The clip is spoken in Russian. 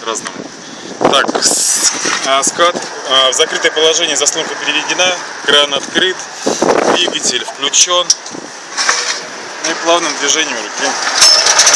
по-разному. Так, а, скат а, в закрытое положение, заслонка переведена, кран открыт, двигатель включен. Ну и плавным движением руки